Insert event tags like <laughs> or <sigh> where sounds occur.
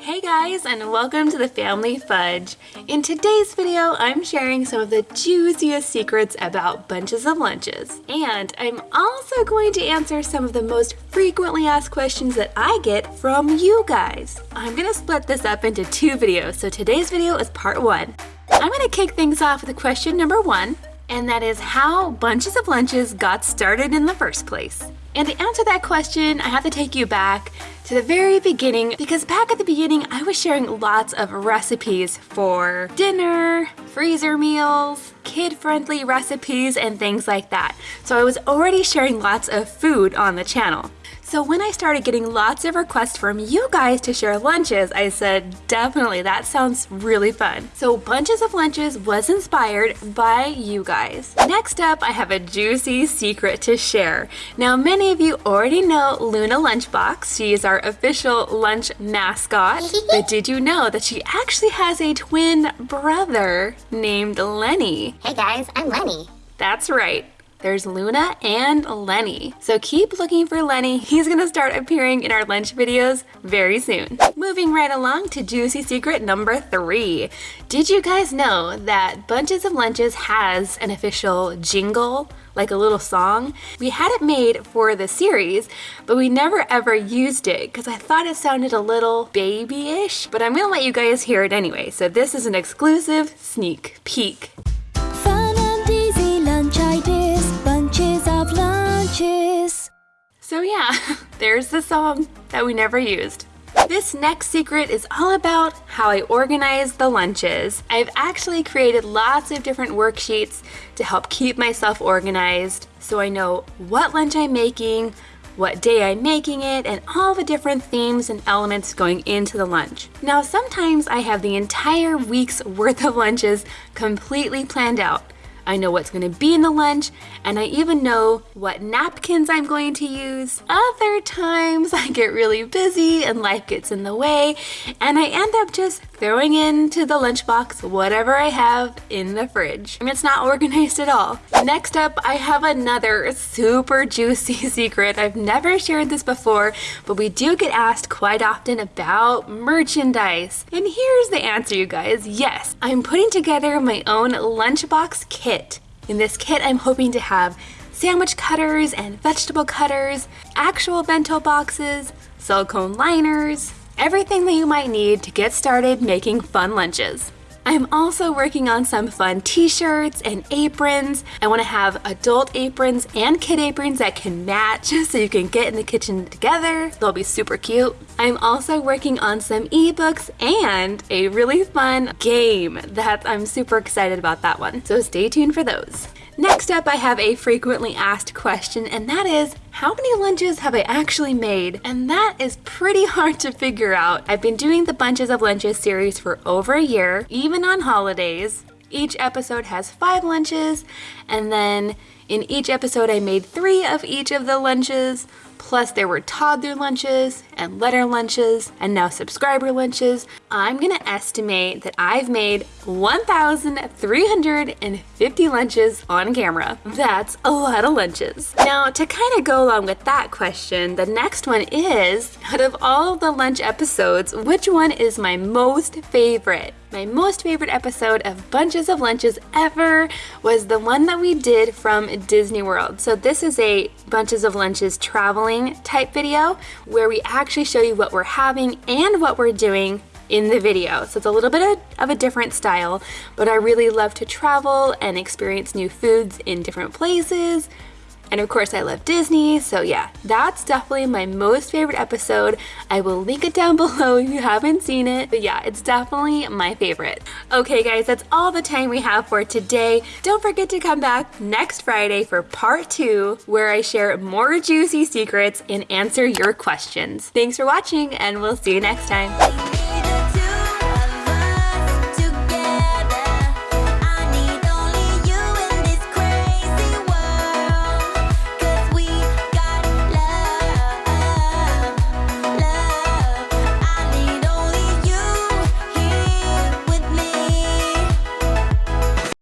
Hey guys and welcome to the Family Fudge. In today's video, I'm sharing some of the juiciest secrets about bunches of lunches. And I'm also going to answer some of the most frequently asked questions that I get from you guys. I'm gonna split this up into two videos, so today's video is part one. I'm gonna kick things off with question number one, and that is how bunches of lunches got started in the first place. And to answer that question, I have to take you back to the very beginning because back at the beginning, I was sharing lots of recipes for dinner, freezer meals, kid-friendly recipes, and things like that. So I was already sharing lots of food on the channel. So when I started getting lots of requests from you guys to share lunches, I said, definitely, that sounds really fun. So Bunches of Lunches was inspired by you guys. Next up, I have a juicy secret to share. Now, many of you already know Luna Lunchbox. She is our official lunch mascot. <laughs> but did you know that she actually has a twin brother named Lenny? Hey guys, I'm Lenny. That's right. There's Luna and Lenny. So keep looking for Lenny. He's gonna start appearing in our lunch videos very soon. Moving right along to juicy secret number three. Did you guys know that Bunches of Lunches has an official jingle? like a little song. We had it made for the series, but we never ever used it because I thought it sounded a little babyish, but I'm gonna let you guys hear it anyway. So this is an exclusive sneak peek. So yeah, <laughs> there's the song that we never used. This next secret is all about how I organize the lunches. I've actually created lots of different worksheets to help keep myself organized so I know what lunch I'm making, what day I'm making it, and all the different themes and elements going into the lunch. Now sometimes I have the entire week's <laughs> worth of lunches completely planned out. I know what's gonna be in the lunch, and I even know what napkins I'm going to use. Other times <laughs> I get really busy and life gets in the way, and I end up just throwing into the lunchbox whatever I have in the fridge. I mean, it's not <laughs> organized at all. Next up, I have another super juicy <laughs> secret. I've never shared this before, but we do get asked quite often about merchandise. And here's the answer, you guys. Yes, I'm putting together my own lunchbox kit kit. In this kit, I'm hoping to have sandwich cutters and vegetable cutters, actual bento boxes, silicone liners, everything that you might need to get started making fun lunches. I'm also working on some fun t-shirts and aprons. I want to have adult aprons and kid aprons that can match <laughs> so you can get in the kitchen together. They'll be super cute. I'm also working on some ebooks and a really fun game that I'm super excited about that one. So stay tuned for those. Next up, I have a frequently asked question, and that is, how many lunches have I actually made? And that is pretty hard to figure out. I've been doing the Bunches of Lunches series for over a year, even on holidays. Each episode has five lunches, and then in each episode I made three of each of the lunches, plus there were toddler lunches and letter lunches and now subscriber lunches. I'm gonna estimate that I've made 1,350 lunches on camera. That's a lot of lunches. Now to kind of go along with that question, the next one is, out of all the lunch episodes, which one is my most favorite? My most favorite episode of Bunches of Lunches ever was the one that we did from Disney World. So this is a Bunches of Lunches traveling type video where we actually show you what we're having and what we're doing in the video. So it's a little bit of, a different style, but I really love to travel and experience new foods in different places, and of course I love Disney, so yeah, that's definitely my most favorite episode. I will link it down <laughs> below if you haven't seen it, but yeah, it's definitely my favorite. Okay guys, that's all the time we have for today. Don't forget to come back next Friday for part two, where I share more juicy secrets and answer your questions. Thanks for watching, and we'll see you next time.